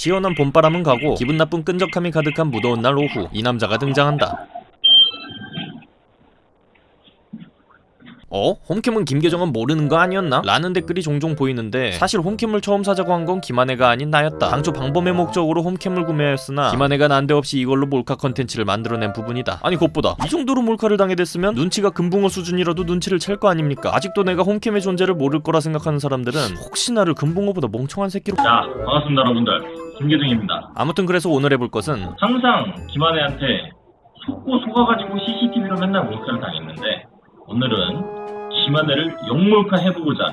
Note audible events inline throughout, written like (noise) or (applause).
시원한 봄바람은 가고 기분 나쁜 끈적함이 가득한 무더운 날 오후 이 남자가 등장한다. 어? 홈캠은 김계중은 모르는 거 아니었나? 라는 댓글이 종종 보이는데 사실 홈캠을 처음 사자고 한 건 김한혜가 아닌 나였다. 당초 방범의 목적으로 홈캠을 구매하였으나 김한혜가 난데없이 이걸로 몰카 컨텐츠를 만들어낸 부분이다. 아니 그것보다 이 정도로 몰카를 당해댔으면 눈치가 금붕어 수준이라도 눈치를 챌 거 아닙니까? 아직도 내가 홈캠의 존재를 모를 거라 생각하는 사람들은 혹시 나를 금붕어보다 멍청한 새끼로 자, 반갑습니다, 여러분들. 김계중입니다. 아무튼 그래서 오늘 해볼 것은 항상 김한혜한테 속고 속아가지고 CCTV로 맨날 몰카를 당했는데 오늘은 김한혜를 역몰카 해보고자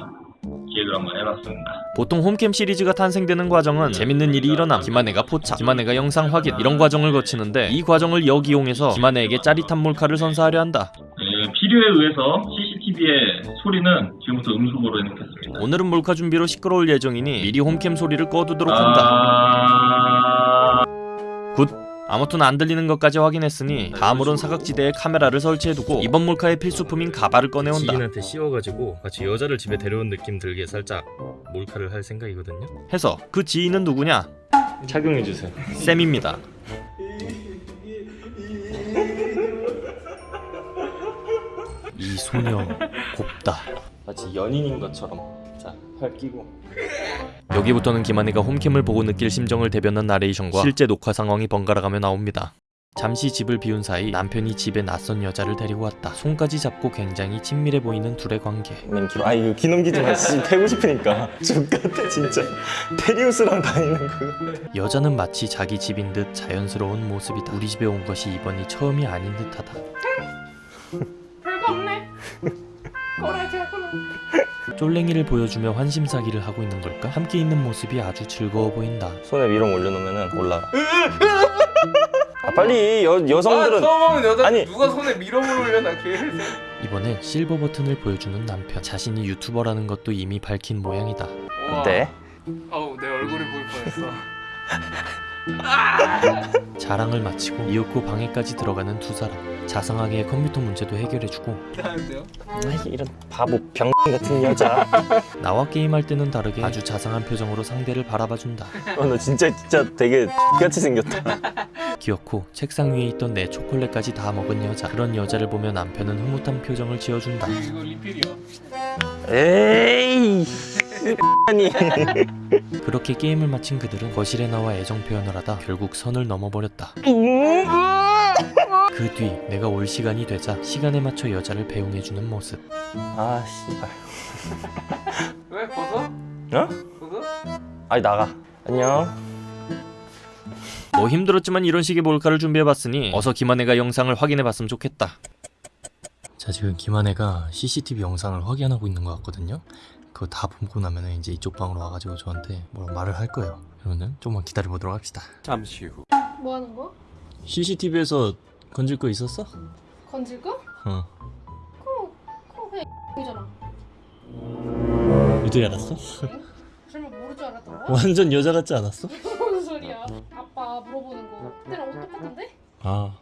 기획을 한번 해봤습니다. 보통 홈캠 시리즈가 탄생되는 과정은 재밌는 일이 일어남 김한혜가 포착 김한혜가 영상 확인 이런 과정을 거치는데 이 과정을 역이용해서 김한혜에게 짜릿한 몰카를 선사하려 한다 네, 필요에 의해서 CCTV의 소리는 지금부터 음소거로 해놓겠습니다. 오늘은 몰카 준비로 시끄러울 예정이니 미리 홈캠 소리를 꺼두도록 한다 아... Good 아무튼 안 들리는 것까지 확인했으니 다음으론 사각지대에 카메라를 설치해두고 이번 몰카의 필수품인 가발을 꺼내온다 지인한테 씌워가지고 같이 여자를 집에 데려온 느낌 들게 살짝 몰카를 할 생각이거든요. 해서 그 지인은 누구냐 착용해주세요. 쌤입니다 이 소녀 곱다 마치 연인인 것처럼 자, 팔 끼고 여기부터는 김한혜가 홈캠을 보고 느낄 심정을 대변한 나레이션과 실제 녹화 상황이 번갈아가며 나옵니다. 잠시 집을 비운 사이 남편이 집에 낯선 여자를 데리고 왔다. 손까지 잡고 굉장히 친밀해 보이는 둘의 관계. 아 이거 귀 넘기지 마. 진짜 패고 싶으니까. (laughs) 족같아 진짜. 테리우스랑 다니는 그. 여자는 마치 자기 집인 듯 자연스러운 모습이다. 우리 집에 온 것이 이번이 처음이 아닌 듯하다. (laughs) 별거 없네. 거라지 하구나. 쫄랭이를 보여주며 환심사기를 하고 있는 걸까? 함께 있는 모습이 아주 즐거워 보인다. 손에 위로 올려놓으면은 올라가. 아 빨리 여 여성들은 처음 여자 아니. 누가 손에 밀어물 올려놔 걔. 이번엔 실버 버튼을 보여주는 남편. 자신이 유튜버라는 것도 이미 밝힌 모양이다. 어때? 어우 내 얼굴이 보일 뻔했어. (laughs) 자랑을 마치고 이윽고 방에까지 들어가는 두 사람. 자상하게 컴퓨터 문제도 해결해주고? 아이, 이런 바보 병 같은 여자. (laughs) 나와 게임할 때는 다르게 아주 자상한 표정으로 상대를 바라봐준다. 어, 너 진짜 진짜 되게 같이 생겼다. (laughs) 귀엽고 책상 위에 있던 내 초콜릿까지 다 먹은 여자. 그런 여자를 보며 남편은 흐뭇한 표정을 지어준다. 이거 리필이야. 에이. 아니. 그렇게 게임을 마친 그들은 거실에 나와 애정 표현을 하다 결국 선을 넘어버렸다. 그 뒤 내가 올 시간이 되자 시간에 맞춰 여자를 배웅해주는 모습. 아 씨발. 왜 벗어? 어? 벗어? 아니 나가. 안녕. 뭐 힘들었지만 이런 식의 몰카를 준비해봤으니 어서 김한혜가 영상을 확인해봤으면 좋겠다. 자 지금 김한혜가 CCTV 영상을 확인하고 있는 것 같거든요. 그거 다 보고 나면 이제 이쪽 방으로 와가지고 저한테 뭐라 말을 할 거예요. 그러면 조금만 기다려보도록 합시다. 뭐 하는 거? CCTV에서 건질 거 있었어? 건질 거? 어. 그거 그거 그냥 이잖아. 어떻게 알았어? 설마 모를 줄 알았던 거야? (laughs) 완전 여자 같지 않았어? (laughs) 무슨 소리야? 아빠 물어보는 거. 그때랑 옷 똑같은데? 아